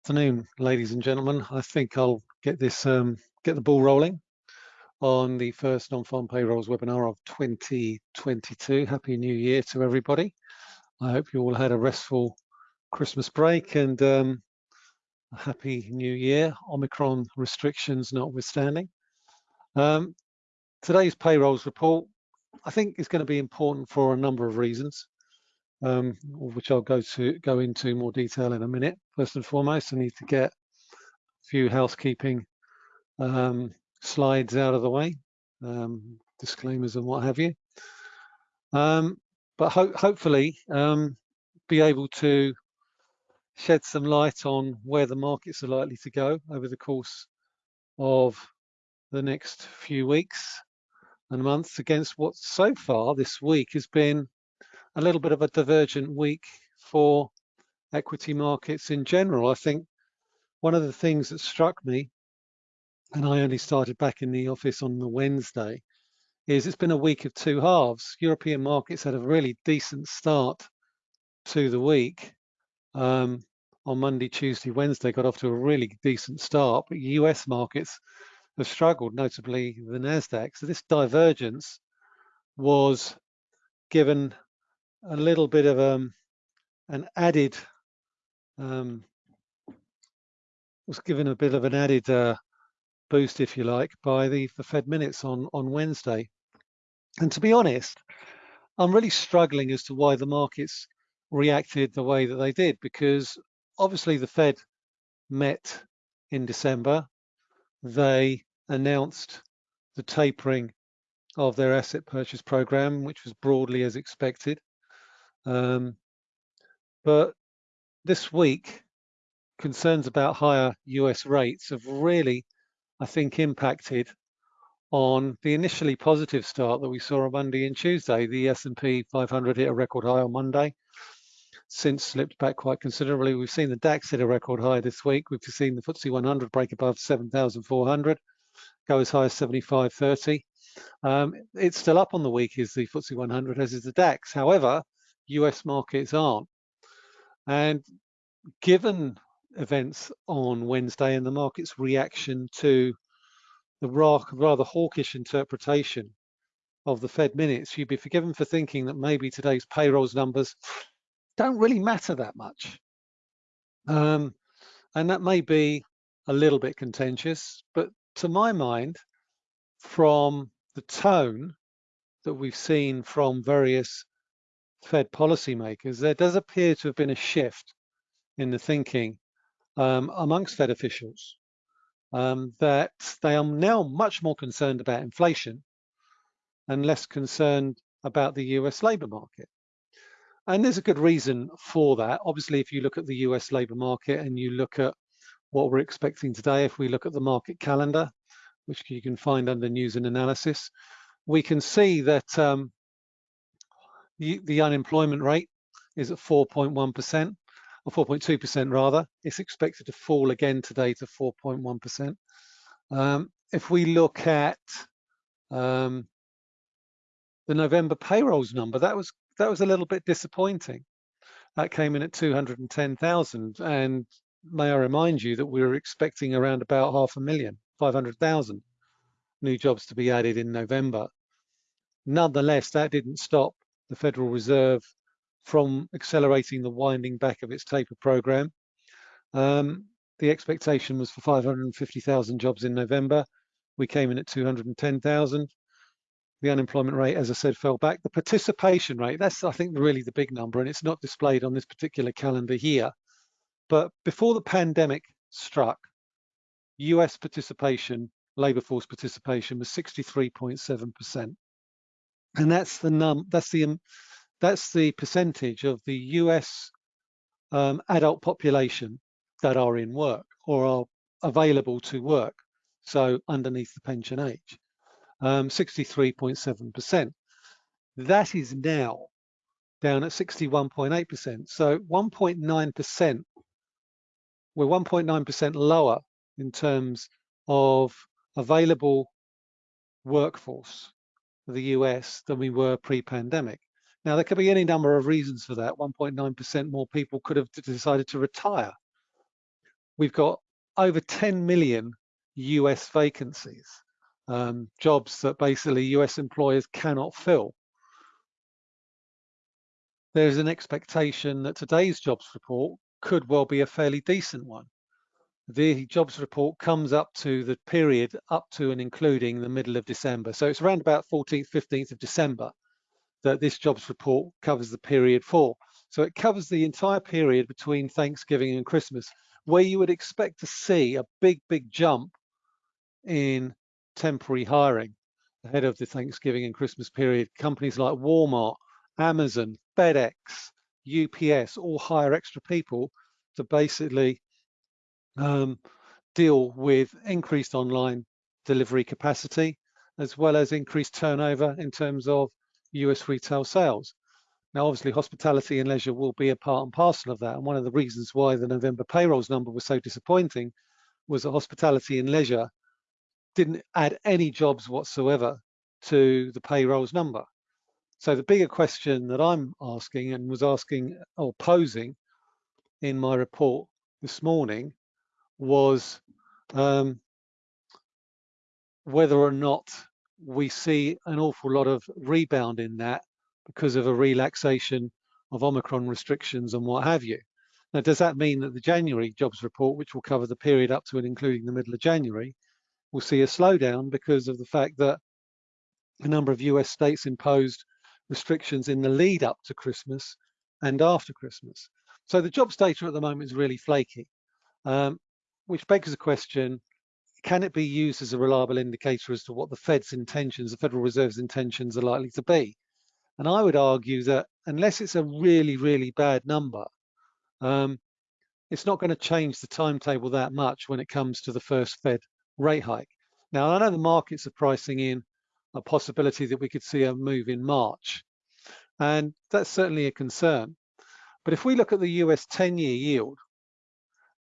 afternoon, ladies and gentlemen. I think I'll get this um, get the ball rolling on the first non-farm payrolls webinar of 2022. Happy New Year to everybody. I hope you all had a restful Christmas break and um, a happy New Year, Omicron restrictions notwithstanding. Um, today's payrolls report, I think is going to be important for a number of reasons um, which I'll go to go into more detail in a minute. First and foremost, I need to get a few housekeeping um, slides out of the way, um, disclaimers and what have you. Um, but ho hopefully um, be able to shed some light on where the markets are likely to go over the course of the next few weeks and months against what so far this week has been a little bit of a divergent week for equity markets in general. I think one of the things that struck me, and I only started back in the office on the Wednesday, is it's been a week of two halves. European markets had a really decent start to the week. Um, on Monday, Tuesday, Wednesday got off to a really decent start, but US markets have struggled, notably the NASDAQ. So this divergence was given a little bit of um, an added um, was given a bit of an added uh, boost, if you like, by the, the Fed minutes on on Wednesday. And to be honest, I'm really struggling as to why the markets reacted the way that they did, because obviously the Fed met in December. They announced the tapering of their asset purchase program, which was broadly as expected. Um, but this week, concerns about higher US rates have really, I think, impacted on the initially positive start that we saw on Monday and Tuesday. The S&P 500 hit a record high on Monday, since slipped back quite considerably. We've seen the DAX hit a record high this week. We've seen the FTSE 100 break above 7,400, go as high as 75.30. Um, it's still up on the week is the FTSE 100, as is the DAX. However, US markets aren't. And given events on Wednesday and the market's reaction to the rather hawkish interpretation of the Fed minutes, you'd be forgiven for thinking that maybe today's payrolls numbers don't really matter that much. Um, and that may be a little bit contentious, but to my mind, from the tone that we've seen from various Fed policymakers, there does appear to have been a shift in the thinking um, amongst Fed officials um, that they are now much more concerned about inflation and less concerned about the US labor market. And there's a good reason for that. Obviously, if you look at the US labor market and you look at what we're expecting today, if we look at the market calendar, which you can find under news and analysis, we can see that um, the, unemployment rate is at 4.1%, or 4.2% rather. It's expected to fall again today to 4.1%. Um, if we look at um, the November payrolls number, that was that was a little bit disappointing. That came in at 210,000, and may I remind you that we were expecting around about half a million, 500,000 new jobs to be added in November. Nonetheless, that didn't stop the Federal Reserve from accelerating the winding back of its taper program. Um, the expectation was for 550,000 jobs in November. We came in at 210,000. The unemployment rate, as I said, fell back. The participation rate, that's I think really the big number and it's not displayed on this particular calendar here. But before the pandemic struck, US participation, labor force participation was 63.7% and that's the num that's the um, that's the percentage of the US um, adult population that are in work or are available to work, so underneath the pension age, 63.7%. Um, that is now down at 61.8%. So 1.9%, we're 1.9% lower in terms of available workforce the US than we were pre-pandemic. Now, there could be any number of reasons for that. 1.9% more people could have decided to retire. we've got over 10 million US vacancies, um, jobs that basically US employers cannot fill. There's an expectation that today's jobs report could well be a fairly decent one. The jobs report comes up to the period up to and including the middle of December. So it's around about 14th, 15th of December that this jobs report covers the period for. So it covers the entire period between Thanksgiving and Christmas, where you would expect to see a big, big jump in temporary hiring ahead of the Thanksgiving and Christmas period. Companies like Walmart, Amazon, FedEx, UPS all hire extra people to basically um, deal with increased online delivery capacity, as well as increased turnover in terms of US retail sales. Now, obviously, hospitality and leisure will be a part and parcel of that. And one of the reasons why the November payrolls number was so disappointing was that hospitality and leisure didn't add any jobs whatsoever to the payrolls number. So the bigger question that I'm asking and was asking or posing in my report this morning was um, whether or not we see an awful lot of rebound in that because of a relaxation of Omicron restrictions and what have you. Now, does that mean that the January jobs report, which will cover the period up to and including the middle of January, will see a slowdown because of the fact that a number of US states imposed restrictions in the lead up to Christmas and after Christmas. So the jobs data at the moment is really flaky, um, which begs the question, can it be used as a reliable indicator as to what the Fed's intentions, the Federal Reserve's intentions are likely to be? And I would argue that unless it's a really, really bad number, um, it's not going to change the timetable that much when it comes to the first Fed rate hike. Now, I know the markets are pricing in a possibility that we could see a move in March. And that's certainly a concern. But if we look at the US 10-year yield,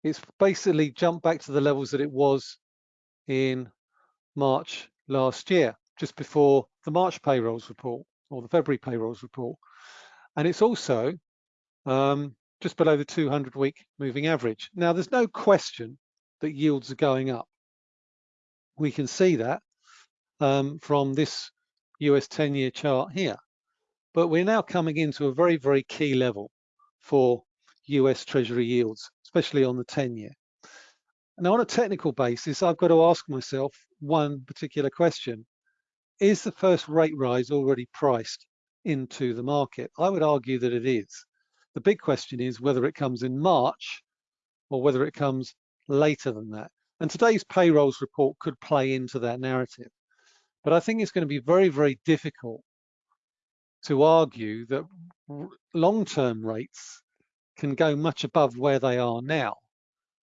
it's basically jumped back to the levels that it was in March last year, just before the March payrolls report or the February payrolls report. And it's also um, just below the 200 week moving average. Now, there's no question that yields are going up. We can see that um, from this US 10 year chart here. But we're now coming into a very, very key level for US Treasury yields, especially on the 10 year. Now, on a technical basis, I've got to ask myself one particular question. Is the first rate rise already priced into the market? I would argue that it is. The big question is whether it comes in March or whether it comes later than that. And today's payrolls report could play into that narrative. But I think it's going to be very, very difficult to argue that long-term rates can go much above where they are now.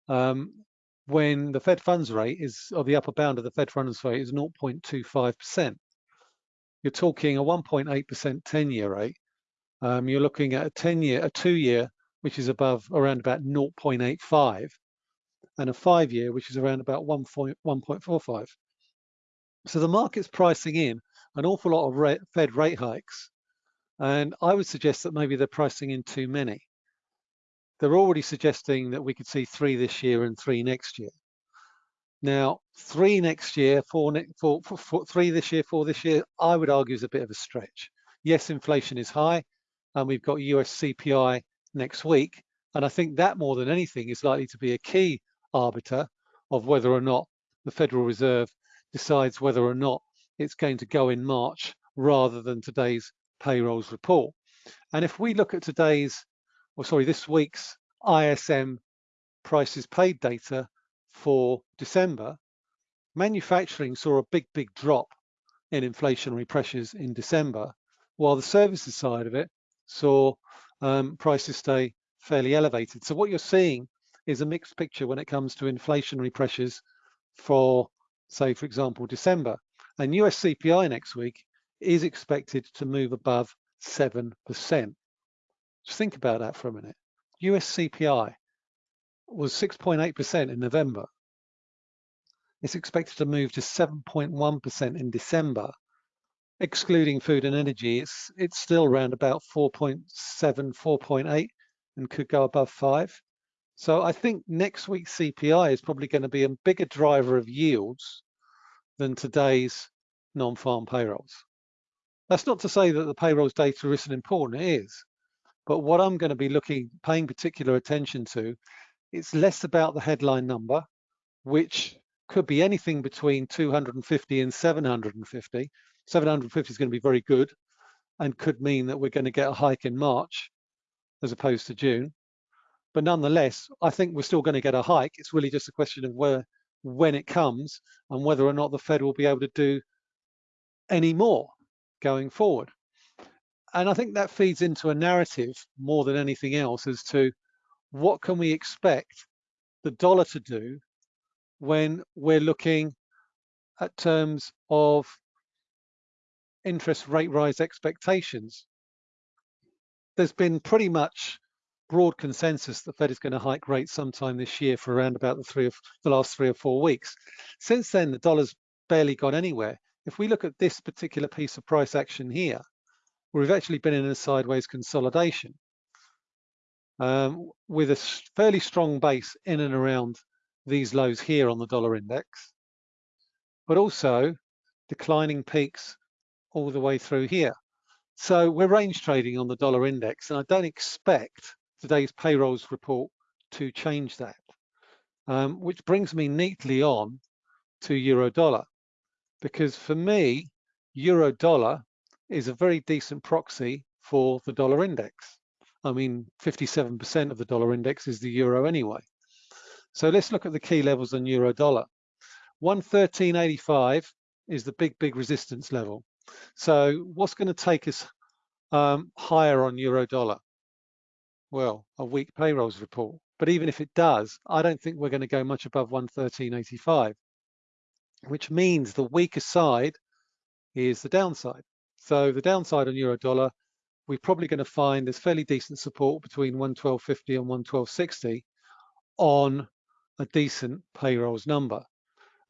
Um, when the Fed funds rate is, or the upper bound of the Fed funds rate is 0.25%. You're talking a 1.8% 10-year rate. Um, you're looking at a 10-year, a two-year, which is above around about 0.85, and a five-year, which is around about 1.45. So the market's pricing in an awful lot of Fed rate hikes, and I would suggest that maybe they're pricing in too many. They're already suggesting that we could see three this year and three next year. Now, three next year, four, ne this year, four this year, I would argue is a bit of a stretch. Yes, inflation is high, and we've got US CPI next week, and I think that more than anything is likely to be a key arbiter of whether or not the Federal Reserve decides whether or not it's going to go in March rather than today's payrolls report. And if we look at today's, or sorry, this week's ISM prices paid data for December, manufacturing saw a big, big drop in inflationary pressures in December, while the services side of it saw um, prices stay fairly elevated. So what you're seeing is a mixed picture when it comes to inflationary pressures for say, for example, December. And US CPI next week is expected to move above 7%. Just think about that for a minute. US CPI was 6.8% in November. It's expected to move to 7.1% in December. Excluding food and energy, it's it's still around about 4.7, 4.8 and could go above 5. So I think next week's CPI is probably going to be a bigger driver of yields than today's non-farm payrolls. That's not to say that the payrolls data isn't important, it is. But what I'm going to be looking, paying particular attention to, it's less about the headline number, which could be anything between 250 and 750. 750 is going to be very good and could mean that we're going to get a hike in March as opposed to June. But nonetheless, I think we're still going to get a hike. It's really just a question of where, when it comes and whether or not the Fed will be able to do any more going forward. And I think that feeds into a narrative more than anything else as to what can we expect the dollar to do when we're looking at terms of interest rate rise expectations. There's been pretty much broad consensus the Fed is going to hike rates sometime this year for around about the three of the last three or four weeks. Since then, the dollar's barely gone anywhere. If we look at this particular piece of price action here, we've actually been in a sideways consolidation um, with a fairly strong base in and around these lows here on the dollar index, but also declining peaks all the way through here. So we're range trading on the dollar index, and I don't expect today's payrolls report to change that, um, which brings me neatly on to euro dollar, because for me, euro dollar is a very decent proxy for the dollar index. I mean, 57% of the dollar index is the euro anyway. So let's look at the key levels on euro dollar. 113.85 is the big, big resistance level. So what's going to take us um, higher on euro dollar? Well, a weak payrolls report. But even if it does, I don't think we're going to go much above 113.85, which means the weaker side is the downside. So the downside on euro dollar, we're probably going to find there's fairly decent support between 112.50 and 112.60 on a decent payrolls number.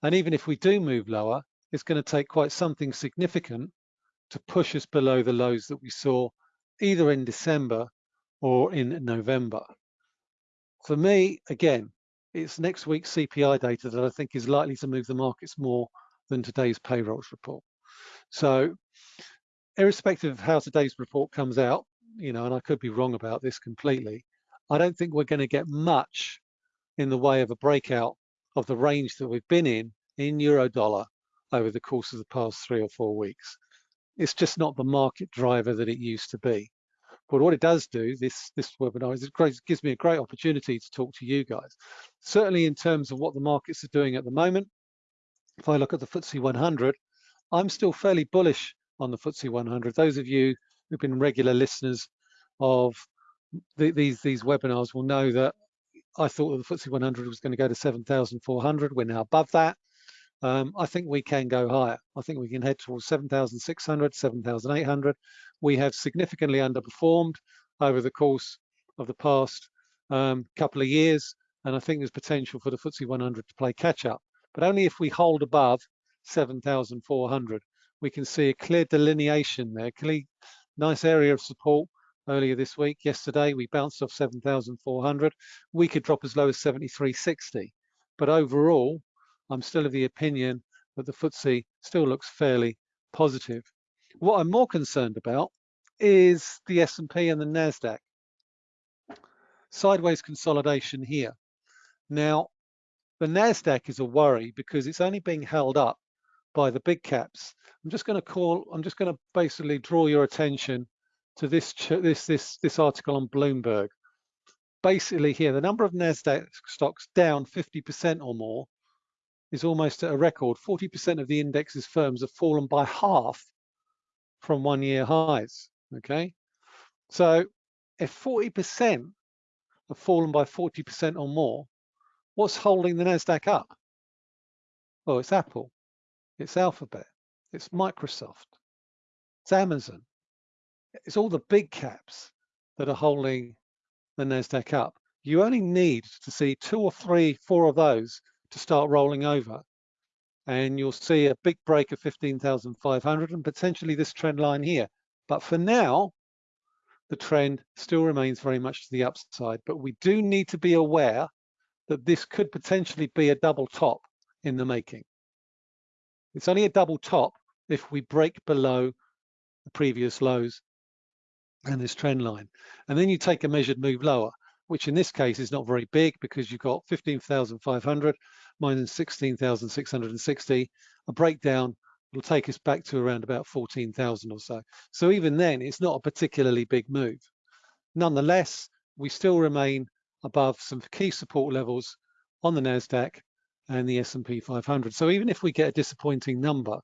And even if we do move lower, it's going to take quite something significant to push us below the lows that we saw either in December or in November. For me, again, it's next week's CPI data that I think is likely to move the markets more than today's payrolls report. So irrespective of how today's report comes out, you know, and I could be wrong about this completely, I don't think we're going to get much in the way of a breakout of the range that we've been in in euro dollar over the course of the past three or four weeks. It's just not the market driver that it used to be. But what it does do, this, this webinar, is it, gives me a great opportunity to talk to you guys. Certainly in terms of what the markets are doing at the moment, if I look at the FTSE 100, I'm still fairly bullish on the FTSE 100. Those of you who've been regular listeners of the, these, these webinars will know that I thought that the FTSE 100 was going to go to 7,400. We're now above that. Um, I think we can go higher. I think we can head towards 7,600, 7,800. We have significantly underperformed over the course of the past um, couple of years, and I think there's potential for the FTSE 100 to play catch up, but only if we hold above 7,400. We can see a clear delineation there, clear, nice area of support earlier this week. Yesterday, we bounced off 7,400. We could drop as low as 73.60. But overall, I'm still of the opinion that the FTSE still looks fairly positive. What I'm more concerned about is the S&P and the NASDAQ. Sideways consolidation here. Now, the NASDAQ is a worry because it's only being held up by the big caps. I'm just going to call, I'm just going to basically draw your attention to this this this this article on Bloomberg. Basically, here the number of Nasdaq stocks down 50% or more is almost at a record. 40% of the index's firms have fallen by half from one-year highs. Okay, so if 40% have fallen by 40% or more, what's holding the Nasdaq up? Well, it's Apple, it's Alphabet, it's Microsoft, it's Amazon, it's all the big caps that are holding the NASDAQ up. You only need to see two or three, four of those to start rolling over. And you'll see a big break of 15,500 and potentially this trend line here. But for now, the trend still remains very much to the upside. But we do need to be aware that this could potentially be a double top in the making. It's only a double top if we break below the previous lows and this trend line. And then you take a measured move lower, which in this case is not very big because you've got 15,500 minus 16,660. A breakdown will take us back to around about 14,000 or so. So even then, it's not a particularly big move. Nonetheless, we still remain above some key support levels on the NASDAQ and the S&P 500. So even if we get a disappointing number,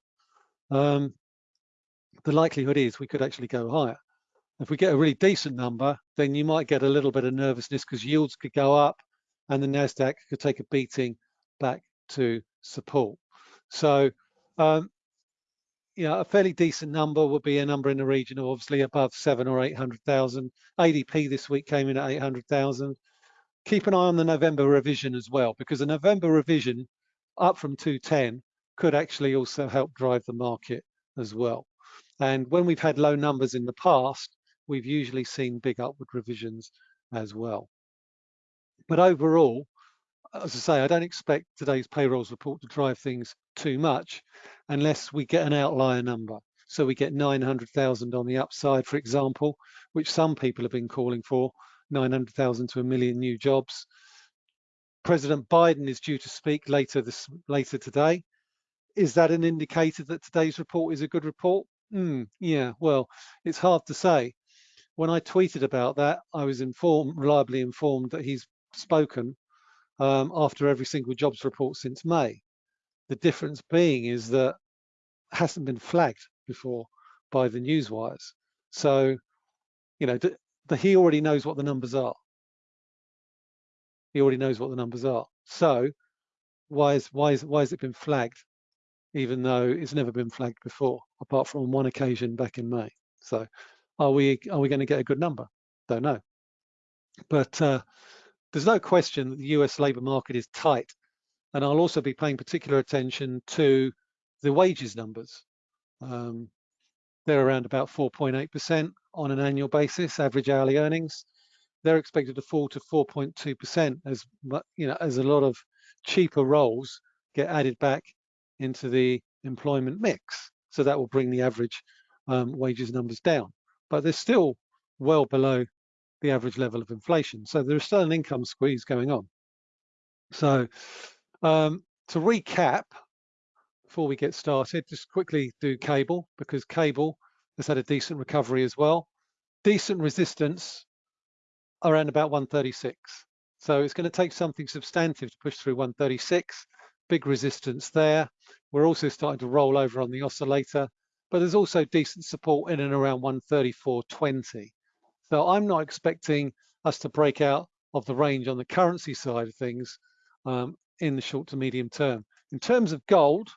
um, the likelihood is we could actually go higher. If we get a really decent number, then you might get a little bit of nervousness because yields could go up and the NASDAQ could take a beating back to support. So, um, you know, a fairly decent number would be a number in the region of obviously above seven or 800,000. ADP this week came in at 800,000. Keep an eye on the November revision as well, because the November revision up from 210 could actually also help drive the market as well. And when we've had low numbers in the past, we've usually seen big upward revisions as well. But overall, as I say, I don't expect today's payrolls report to drive things too much unless we get an outlier number. So we get 900,000 on the upside, for example, which some people have been calling for, 900,000 to a million new jobs. President Biden is due to speak later this later today. Is that an indicator that today's report is a good report? Mm, yeah, well, it's hard to say when I tweeted about that, I was informed, reliably informed that he's spoken um, after every single jobs report since May. The difference being is that hasn't been flagged before by the news wires. So, you know, the, he already knows what the numbers are. He already knows what the numbers are. So, why is why is why has it been flagged, even though it's never been flagged before, apart from one occasion back in May? So, are we are we going to get a good number? Don't know. But uh, there's no question that the US labour market is tight. And I'll also be paying particular attention to the wages numbers. Um, they're around about 4.8% on an annual basis, average hourly earnings. They're expected to fall to 4.2% as you know, as a lot of cheaper roles get added back into the employment mix. So that will bring the average um, wages numbers down but they're still well below the average level of inflation. So there's still an income squeeze going on. So um, to recap, before we get started, just quickly do cable because cable has had a decent recovery as well. Decent resistance around about 136. So it's going to take something substantive to push through 136. Big resistance there. We're also starting to roll over on the oscillator but there's also decent support in and around 134.20. So I'm not expecting us to break out of the range on the currency side of things um, in the short to medium term. In terms of gold,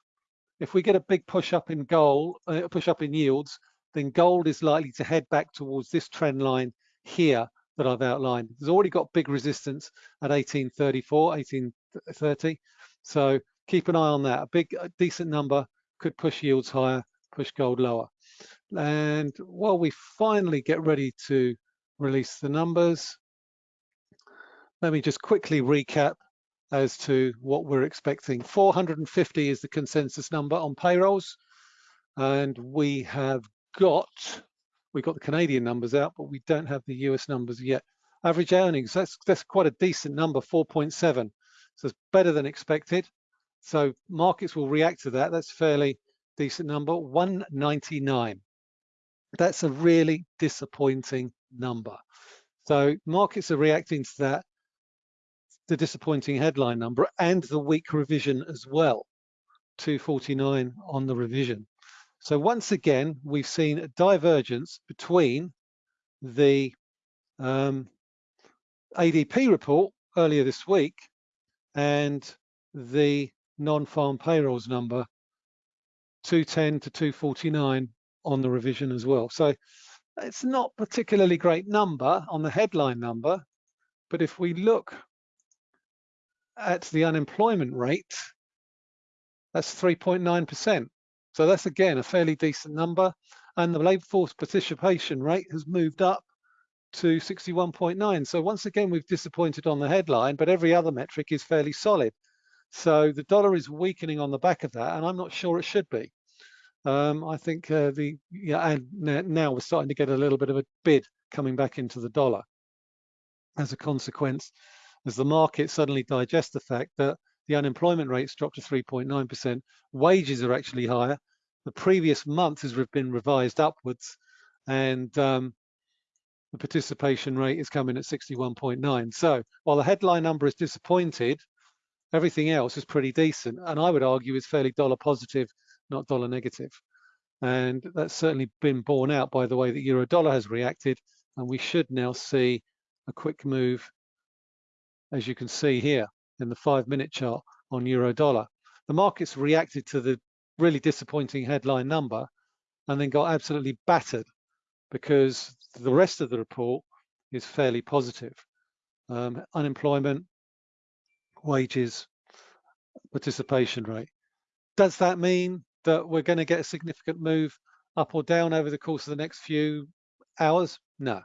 if we get a big push up in gold, uh, push up in yields, then gold is likely to head back towards this trend line here that I've outlined. It's already got big resistance at 1834, 1830. So keep an eye on that. A big, a decent number could push yields higher push gold lower. And while we finally get ready to release the numbers, let me just quickly recap as to what we're expecting. 450 is the consensus number on payrolls. And we have got, we've got the Canadian numbers out, but we don't have the US numbers yet. Average earnings, that's, that's quite a decent number, 4.7. So it's better than expected. So markets will react to that. That's fairly decent number, 199. That's a really disappointing number. So markets are reacting to that, the disappointing headline number and the weak revision as well, 249 on the revision. So once again, we've seen a divergence between the um, ADP report earlier this week and the non-farm payrolls number 210 to 249 on the revision as well. So it's not particularly great number on the headline number, but if we look at the unemployment rate, that's 3.9%. So that's again a fairly decent number. And the labour force participation rate has moved up to 61.9. So once again, we've disappointed on the headline, but every other metric is fairly solid. So the dollar is weakening on the back of that, and I'm not sure it should be. Um, I think uh, the yeah, and now we're starting to get a little bit of a bid coming back into the dollar as a consequence, as the market suddenly digests the fact that the unemployment rate's dropped to 3.9%, wages are actually higher. The previous month has been revised upwards, and um, the participation rate is coming at 61.9. So while the headline number is disappointed, everything else is pretty decent, and I would argue is fairly dollar positive not dollar negative. And that's certainly been borne out by the way that euro dollar has reacted. And we should now see a quick move, as you can see here in the five minute chart on euro dollar. The markets reacted to the really disappointing headline number and then got absolutely battered because the rest of the report is fairly positive. Um, unemployment, wages, participation rate. Does that mean that we're going to get a significant move up or down over the course of the next few hours? No.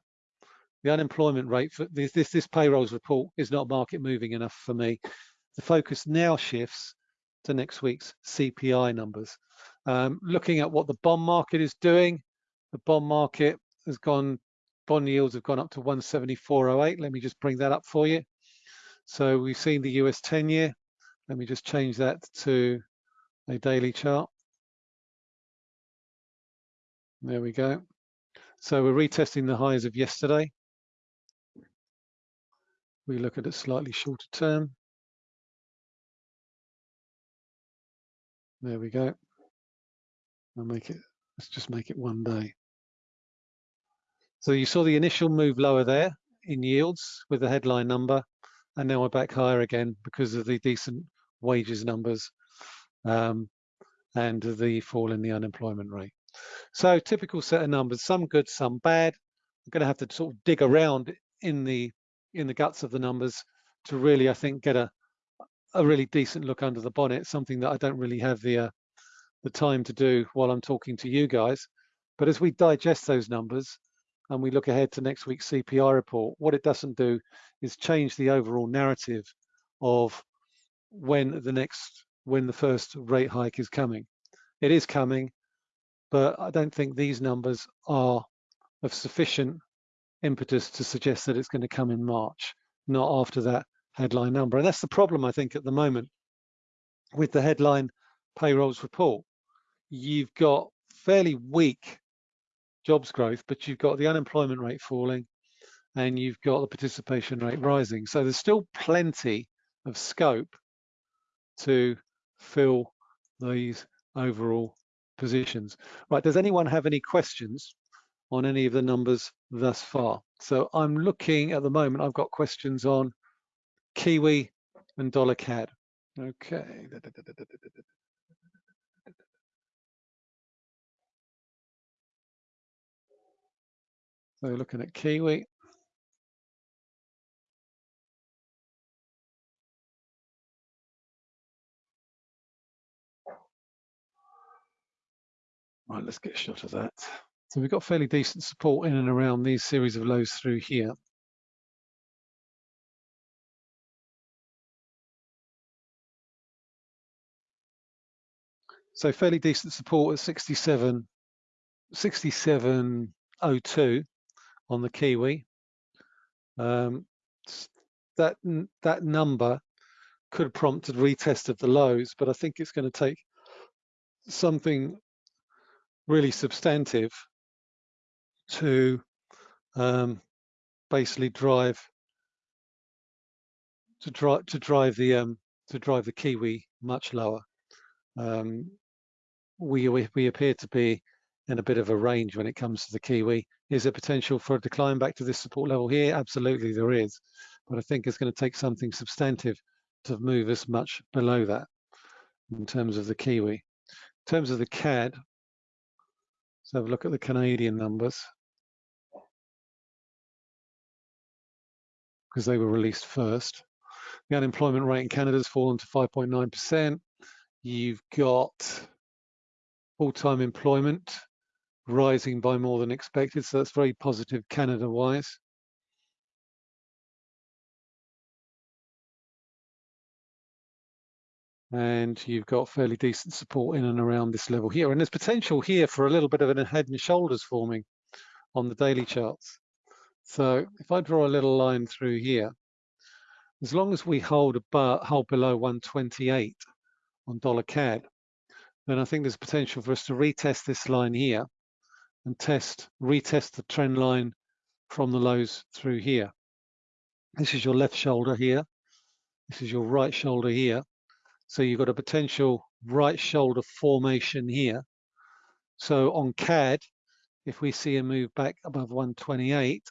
The unemployment rate for this, this, this payrolls report is not market moving enough for me. The focus now shifts to next week's CPI numbers. Um, looking at what the bond market is doing, the bond market has gone, bond yields have gone up to 174.08. Let me just bring that up for you. So we've seen the US 10 year. Let me just change that to a daily chart. There we go. So we're retesting the highs of yesterday. We look at it slightly shorter term. There we go. I'll make it, let's just make it one day. So you saw the initial move lower there in yields with the headline number, and now we're back higher again because of the decent wages numbers um, and the fall in the unemployment rate. So typical set of numbers, some good, some bad. I'm going to have to sort of dig around in the in the guts of the numbers to really, I think, get a a really decent look under the bonnet. Something that I don't really have the uh, the time to do while I'm talking to you guys. But as we digest those numbers and we look ahead to next week's CPI report, what it doesn't do is change the overall narrative of when the next when the first rate hike is coming. It is coming but I don't think these numbers are of sufficient impetus to suggest that it's going to come in March, not after that headline number. And that's the problem, I think, at the moment with the headline payrolls report. You've got fairly weak jobs growth, but you've got the unemployment rate falling and you've got the participation rate rising. So there's still plenty of scope to fill these overall positions. Right, does anyone have any questions on any of the numbers thus far? So I'm looking at the moment, I've got questions on Kiwi and dollar CAD. Okay. So we're looking at Kiwi. Right, let's get a shot of that. So we've got fairly decent support in and around these series of lows through here. So fairly decent support at 67, 67.02 on the Kiwi. Um, that that number could prompt a retest of the lows, but I think it's going to take something really substantive to um, basically drive to drive to drive the um, to drive the kiwi much lower. Um, we, we we appear to be in a bit of a range when it comes to the kiwi. Is there potential for a decline back to this support level here? Absolutely, there is, but I think it's going to take something substantive to move us much below that in terms of the kiwi. In terms of the CAD, Let's have a look at the Canadian numbers. Because they were released first. The unemployment rate in Canada has fallen to 5.9%. You've got full-time employment rising by more than expected. So that's very positive Canada-wise. and you've got fairly decent support in and around this level here. And there's potential here for a little bit of a head and shoulders forming on the daily charts. So if I draw a little line through here, as long as we hold above, hold below 128 on dollar CAD, then I think there's potential for us to retest this line here and test, retest the trend line from the lows through here. This is your left shoulder here. This is your right shoulder here. So you've got a potential right shoulder formation here. So on CAD, if we see a move back above 128,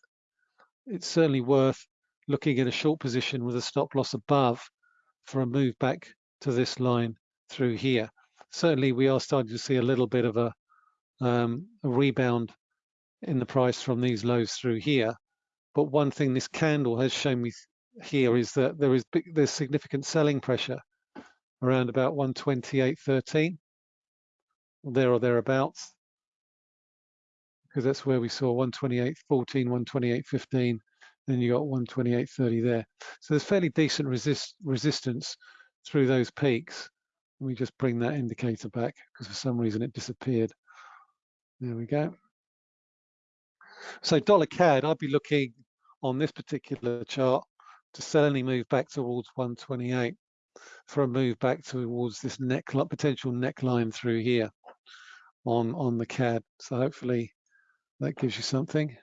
it's certainly worth looking at a short position with a stop loss above for a move back to this line through here. Certainly we are starting to see a little bit of a, um, a rebound in the price from these lows through here. But one thing this candle has shown me here is that there is big, there's significant selling pressure around about 128.13 there or thereabouts. Because that's where we saw 128.14 128.15 then you got 128.30 there. So there's fairly decent resist resistance through those peaks. Let me just bring that indicator back because for some reason it disappeared there we go so dollar CAD I'd be looking on this particular chart to any move back towards 128 for a move back towards this neck potential neckline through here on on the CAD. So hopefully that gives you something.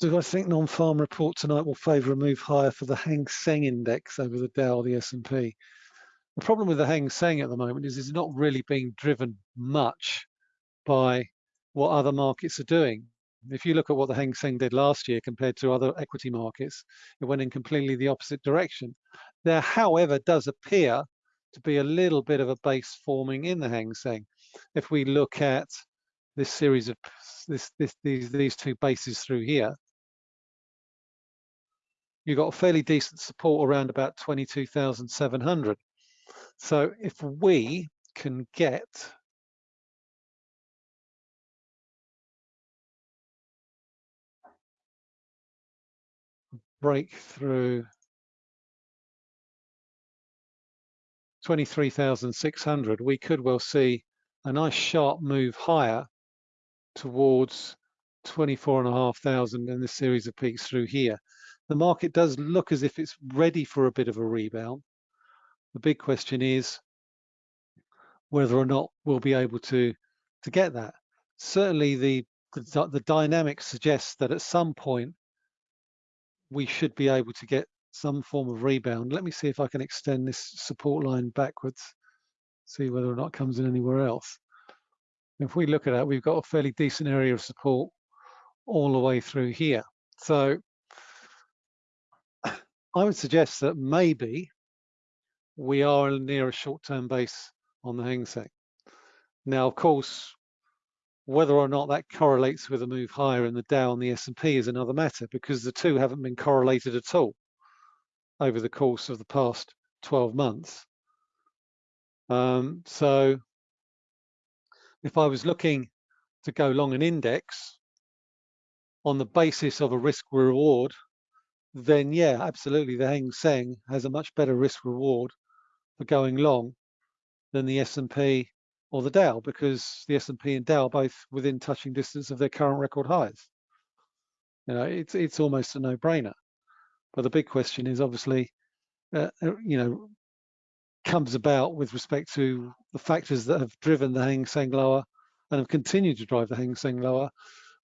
Do I think non-farm report tonight will favour a move higher for the Hang Seng index over the Dow the S&P? The problem with the Hang Seng at the moment is it's not really being driven much by what other markets are doing. If you look at what the Hang Seng did last year compared to other equity markets, it went in completely the opposite direction. There, however, does appear to be a little bit of a base forming in the Hang Seng. If we look at this series of this, this, these, these two bases through here, you've got a fairly decent support around about 22,700. So if we can get break through 23,600, we could well see a nice sharp move higher towards 24,500 in this series of peaks through here. The market does look as if it's ready for a bit of a rebound. The big question is whether or not we'll be able to, to get that. Certainly the, the, the dynamic suggests that at some point we should be able to get some form of rebound. Let me see if I can extend this support line backwards, see whether or not it comes in anywhere else. If we look at that, we've got a fairly decent area of support all the way through here. So I would suggest that maybe we are near a short-term base on the Hang Seng. Now, of course, whether or not that correlates with a move higher in the Dow and the S&P is another matter because the two haven't been correlated at all over the course of the past 12 months. Um, so if I was looking to go long an index on the basis of a risk reward, then yeah, absolutely, the Hang Seng has a much better risk reward for going long than the S&P or the Dow because the S&P and Dow are both within touching distance of their current record highs. You know, it's it's almost a no-brainer. But the big question is obviously, uh, uh, you know, comes about with respect to the factors that have driven the Hang Seng lower and have continued to drive the Hang Seng lower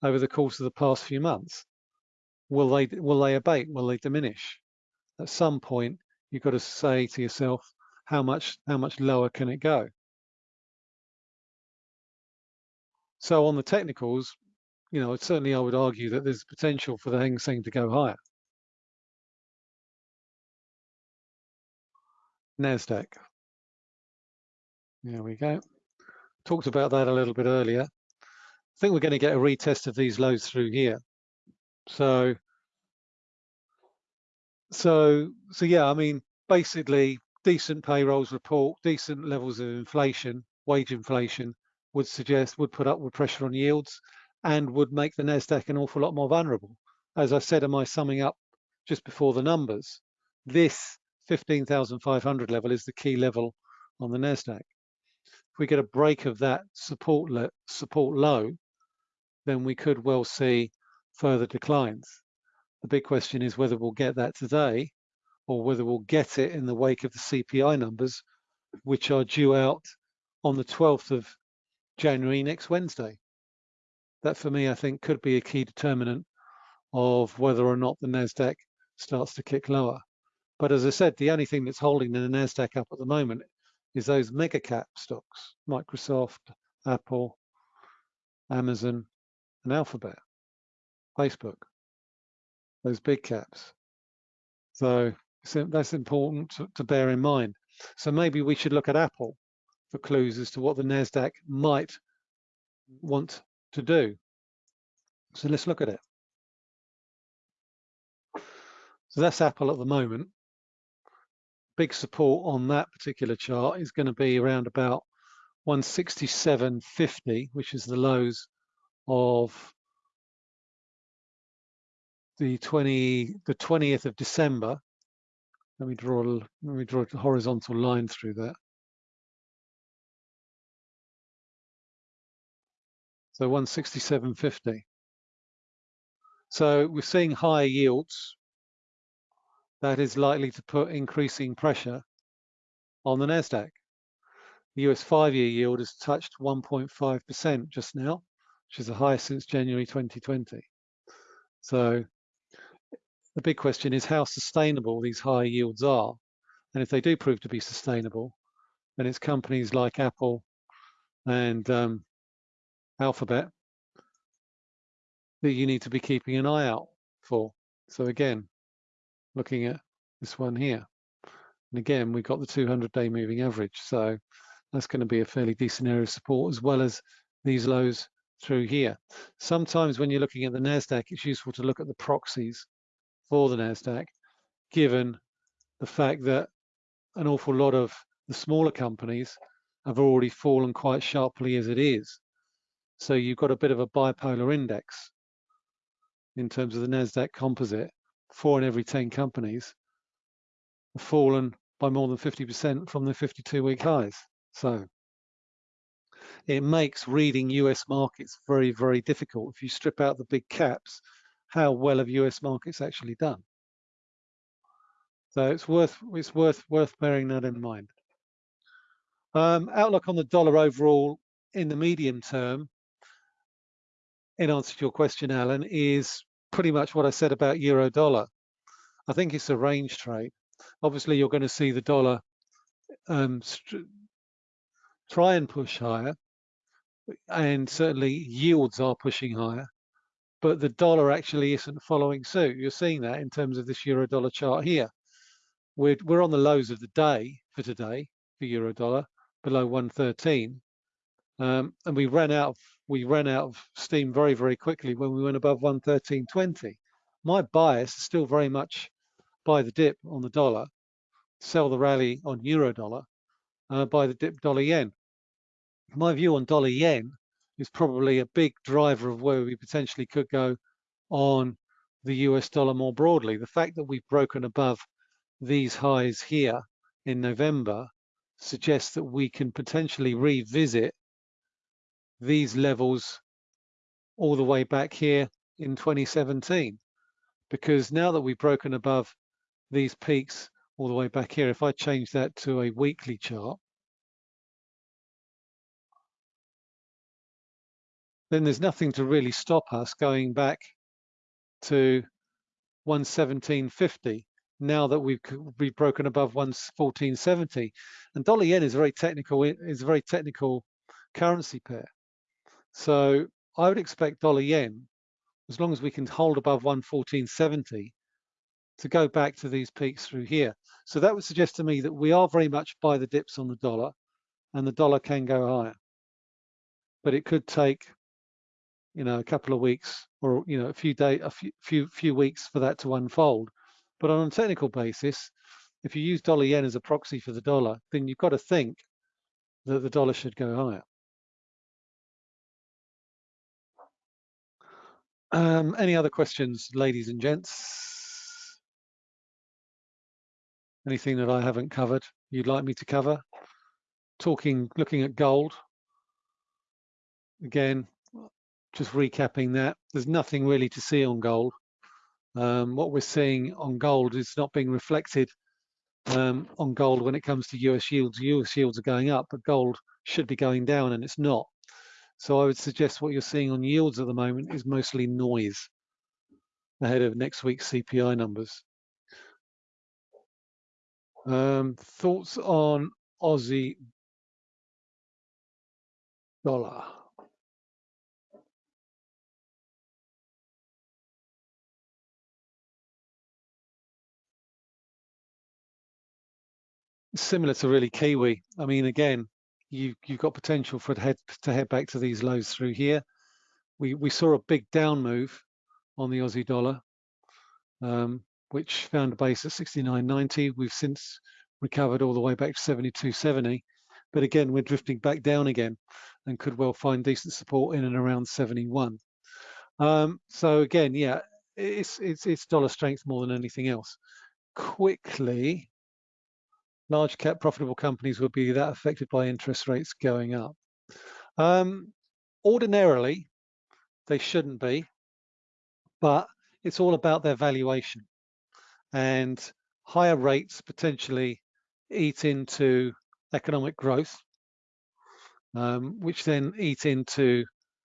over the course of the past few months. Will they will they abate? Will they diminish? At some point, you've got to say to yourself, how much how much lower can it go? So on the technicals, you know, certainly I would argue that there's potential for the Hang Seng to go higher. NASDAQ. There we go. Talked about that a little bit earlier. I think we're going to get a retest of these lows through here. So, so, so yeah, I mean, basically decent payrolls report, decent levels of inflation, wage inflation, would suggest would put upward pressure on yields and would make the Nasdaq an awful lot more vulnerable. As I said in my summing up just before the numbers, this 15,500 level is the key level on the NASDAQ. If we get a break of that support, support low, then we could well see further declines. The big question is whether we'll get that today or whether we'll get it in the wake of the CPI numbers, which are due out on the 12th of January next Wednesday. That for me, I think could be a key determinant of whether or not the NASDAQ starts to kick lower. But as I said, the only thing that's holding the NASDAQ up at the moment is those mega cap stocks, Microsoft, Apple, Amazon, and Alphabet, Facebook, those big caps. So Uh, that's important to, to bear in mind. So maybe we should look at Apple for clues as to what the NASDAQ might want to do. So let's look at it. So that's Apple at the moment. Big support on that particular chart is going to be around about 167.50, which is the lows of the 20 the 20th of December. Let me draw a, let me draw a horizontal line through that. So 167.50. So we're seeing higher yields. That is likely to put increasing pressure on the NASDAQ. The US five-year yield has touched 1.5% just now, which is the highest since January 2020. So the big question is how sustainable these high yields are. And if they do prove to be sustainable, then it's companies like Apple and um, Alphabet that you need to be keeping an eye out for. So again, looking at this one here. And again, we've got the 200-day moving average. So that's going to be a fairly decent area of support as well as these lows through here. Sometimes when you're looking at the NASDAQ, it's useful to look at the proxies for the NASDAQ, given the fact that an awful lot of the smaller companies have already fallen quite sharply as it is. So you've got a bit of a bipolar index in terms of the NASDAQ composite. Four in every 10 companies have fallen by more than 50% from the 52 week highs. So it makes reading US markets very, very difficult. If you strip out the big caps, how well have US markets actually done? So it's worth it's worth worth bearing that in mind. Um, outlook on the dollar overall in the medium term in answer to your question, Alan, is pretty much what I said about euro dollar. I think it's a range trade. Obviously, you're going to see the dollar um, try and push higher, and certainly yields are pushing higher, but the dollar actually isn't following suit. You're seeing that in terms of this euro dollar chart here. We're, we're on the lows of the day for today for euro dollar, below 113. Um, and we ran out of we ran out of steam very very quickly when we went above 113.20. My bias is still very much buy the dip on the dollar, sell the rally on euro dollar, uh, buy the dip dollar yen. My view on dollar yen is probably a big driver of where we potentially could go on the US dollar more broadly. The fact that we've broken above these highs here in November suggests that we can potentially revisit these levels all the way back here in 2017 because now that we've broken above these peaks all the way back here if I change that to a weekly chart then there's nothing to really stop us going back to 117.50 now that we've, we've broken above 114.70 and dollar yen is very technical is a very technical currency pair so I would expect dollar yen, as long as we can hold above 114.70, to go back to these peaks through here. So that would suggest to me that we are very much buy the dips on the dollar and the dollar can go higher. But it could take, you know, a couple of weeks or, you know, a few days, a few, few, few weeks for that to unfold. But on a technical basis, if you use dollar yen as a proxy for the dollar, then you've got to think that the dollar should go higher. Um, any other questions, ladies and gents? Anything that I haven't covered you'd like me to cover? Talking, looking at gold. Again, just recapping that, there's nothing really to see on gold. Um, what we're seeing on gold is not being reflected um, on gold when it comes to US yields. US yields are going up, but gold should be going down and it's not. So I would suggest what you're seeing on yields at the moment is mostly noise ahead of next week's CPI numbers. Um, thoughts on Aussie dollar? Similar to really Kiwi. I mean, again, you you've got potential for head to head back to these lows through here. We we saw a big down move on the Aussie dollar, um, which found a base at 69.90. We've since recovered all the way back to 72.70, but again we're drifting back down again, and could well find decent support in and around 71. Um, so again, yeah, it's it's it's dollar strength more than anything else. Quickly, large cap profitable companies would be that affected by interest rates going up. Um, ordinarily, they shouldn't be, but it's all about their valuation. And higher rates potentially eat into economic growth, um, which then eat into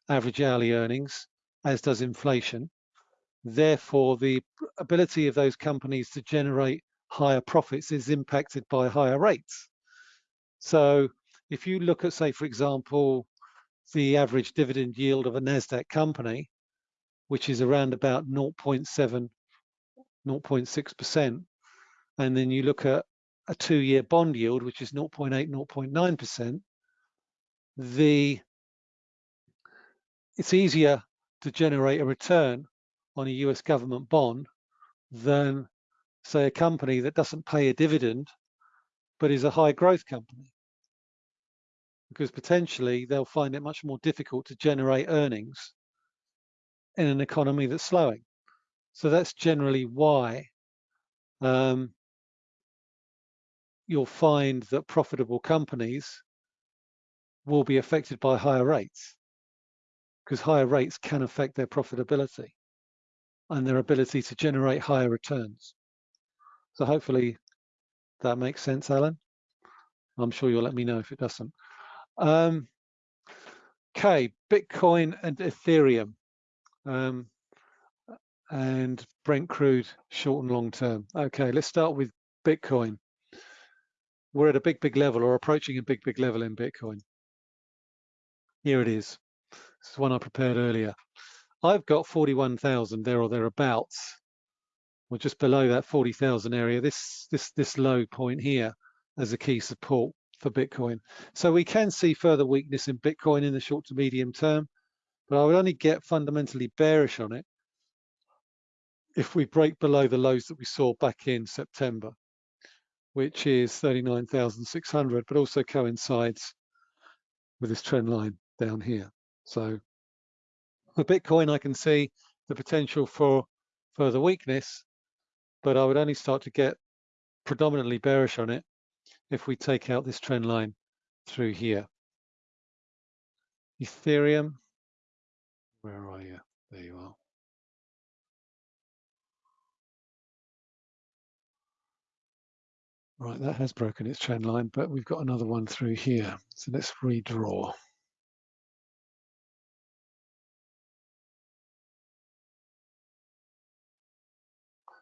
average hourly earnings, as does inflation. Therefore, the ability of those companies to generate higher profits is impacted by higher rates. So if you look at, say, for example, the average dividend yield of a NASDAQ company, which is around about 0.7, 0.6%, and then you look at a two-year bond yield, which is 0.8, 0.9%, the it's easier to generate a return on a US government bond than say a company that doesn't pay a dividend but is a high growth company because potentially they'll find it much more difficult to generate earnings in an economy that's slowing. So that's generally why um, you'll find that profitable companies will be affected by higher rates because higher rates can affect their profitability and their ability to generate higher returns. So hopefully that makes sense, Alan. I'm sure you'll let me know if it doesn't. Um, okay, Bitcoin and Ethereum um, and Brent crude short and long term. Okay, let's start with Bitcoin. We're at a big, big level or approaching a big, big level in Bitcoin. Here it is. This is one I prepared earlier. I've got 41,000 there or thereabouts or just below that 40,000 area, this, this, this low point here as a key support for Bitcoin. So we can see further weakness in Bitcoin in the short to medium term, but I would only get fundamentally bearish on it if we break below the lows that we saw back in September, which is 39,600, but also coincides with this trend line down here. So for Bitcoin, I can see the potential for further weakness but I would only start to get predominantly bearish on it if we take out this trend line through here. Ethereum, where are you? There you are. Right, that has broken its trend line, but we've got another one through here. So let's redraw.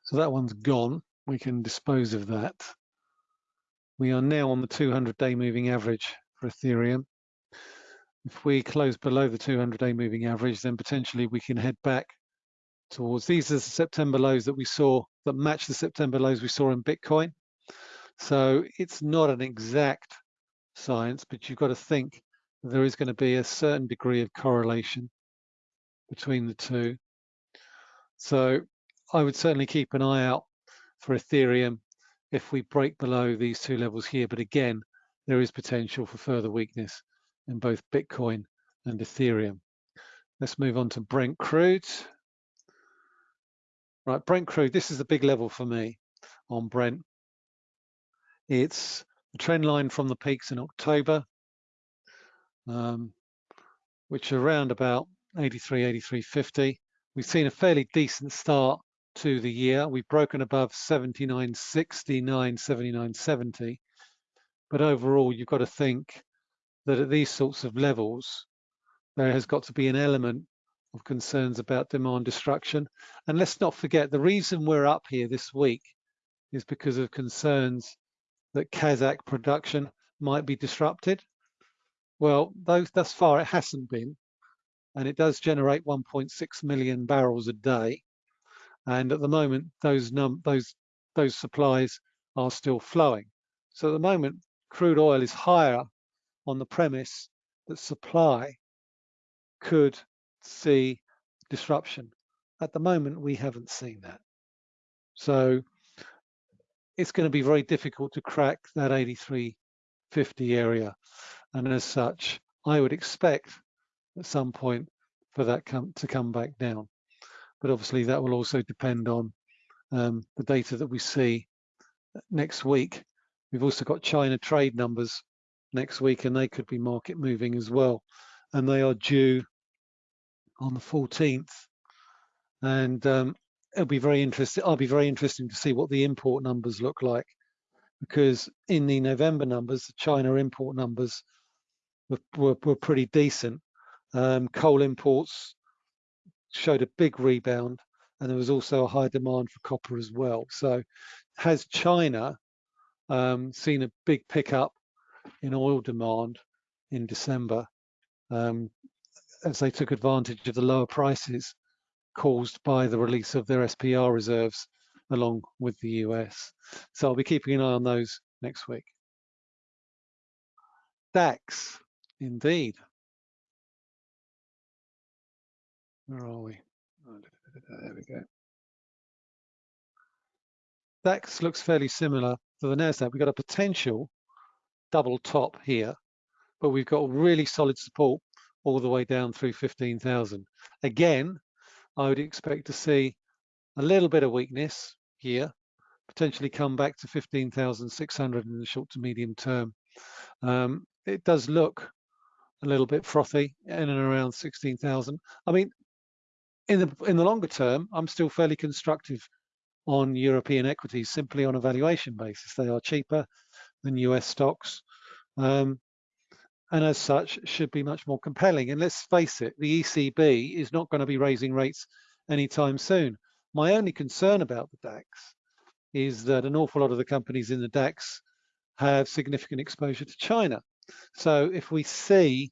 So that one's gone. We can dispose of that. We are now on the 200-day moving average for Ethereum. If we close below the 200-day moving average, then potentially we can head back towards these are the September lows that we saw that match the September lows we saw in Bitcoin. So it's not an exact science, but you've got to think there is going to be a certain degree of correlation between the two. So I would certainly keep an eye out for Ethereum if we break below these two levels here. But again, there is potential for further weakness in both Bitcoin and Ethereum. Let's move on to Brent crude. Right, Brent crude, this is the big level for me on Brent. It's the trend line from the peaks in October, um, which are around about 83, 83.50. We've seen a fairly decent start to the year. We've broken above 79.69, 79.70. But overall, you've got to think that at these sorts of levels, there has got to be an element of concerns about demand destruction. And let's not forget, the reason we're up here this week is because of concerns that Kazakh production might be disrupted. Well, those, thus far it hasn't been, and it does generate 1.6 million barrels a day. And at the moment, those num those those supplies are still flowing. So at the moment, crude oil is higher on the premise that supply could see disruption. At the moment, we haven't seen that. So it's going to be very difficult to crack that 83.50 area. And as such, I would expect at some point for that come, to come back down. But obviously that will also depend on um, the data that we see next week. We've also got China trade numbers next week and they could be market moving as well. And they are due on the 14th. And um, it'll be very interesting. I'll be very interesting to see what the import numbers look like because in the November numbers, the China import numbers were, were, were pretty decent. Um, coal imports showed a big rebound and there was also a high demand for copper as well. So has China um, seen a big pickup in oil demand in December um, as they took advantage of the lower prices caused by the release of their SPR reserves along with the US. So I'll be keeping an eye on those next week. DAX, indeed. Where are we? There we go. DAX looks fairly similar to the NASDAQ. We've got a potential double top here, but we've got really solid support all the way down through 15,000. Again, I would expect to see a little bit of weakness here, potentially come back to 15,600 in the short to medium term. Um, it does look a little bit frothy in and around 16,000. I mean, in the in the longer term, I'm still fairly constructive on European equities simply on a valuation basis. They are cheaper than US stocks, um, and as such should be much more compelling. And let's face it, the ECB is not going to be raising rates anytime soon. My only concern about the DAX is that an awful lot of the companies in the DAX have significant exposure to China. So if we see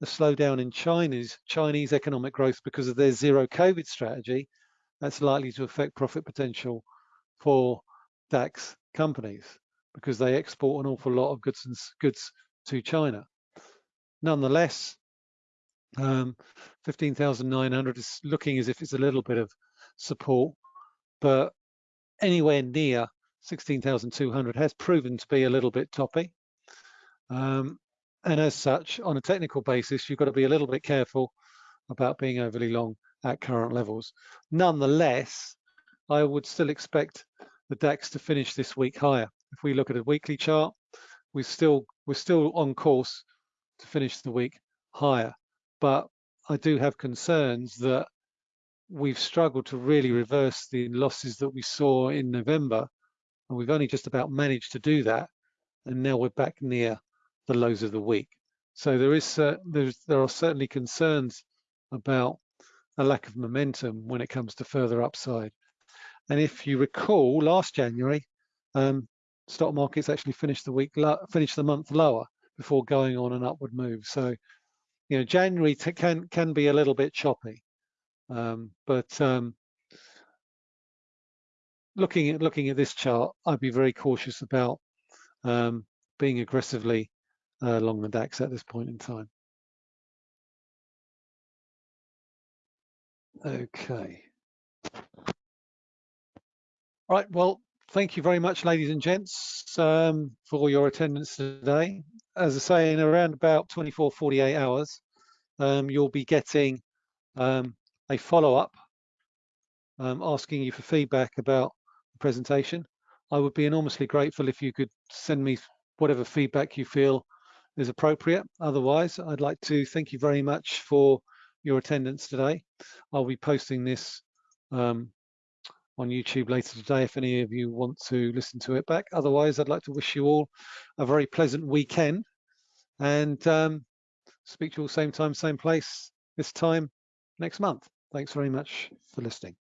the slowdown in China's Chinese economic growth because of their zero COVID strategy, that's likely to affect profit potential for DAX companies because they export an awful lot of goods and goods to China. Nonetheless, um, 15,900 is looking as if it's a little bit of support, but anywhere near 16,200 has proven to be a little bit toppy. Um, and as such, on a technical basis, you've got to be a little bit careful about being overly long at current levels. Nonetheless, I would still expect the DAX to finish this week higher. If we look at a weekly chart, we're still we're still on course to finish the week higher. But I do have concerns that we've struggled to really reverse the losses that we saw in November, and we've only just about managed to do that. And now we're back near the lows of the week. So there is uh, there are certainly concerns about a lack of momentum when it comes to further upside. And if you recall, last January, um, stock markets actually finished the week finished the month lower before going on an upward move. So, you know, January can can be a little bit choppy, um, but um, looking at looking at this chart, I'd be very cautious about um, being aggressively uh, along the DAX at this point in time. Okay. All right, well, thank you very much, ladies and gents, um, for your attendance today. As I say, in around about 24, 48 hours, um, you'll be getting um, a follow-up um, asking you for feedback about the presentation. I would be enormously grateful if you could send me whatever feedback you feel is appropriate. Otherwise, I'd like to thank you very much for your attendance today. I'll be posting this um, on YouTube later today if any of you want to listen to it back. Otherwise, I'd like to wish you all a very pleasant weekend and um, speak to you all same time, same place, this time next month. Thanks very much for listening.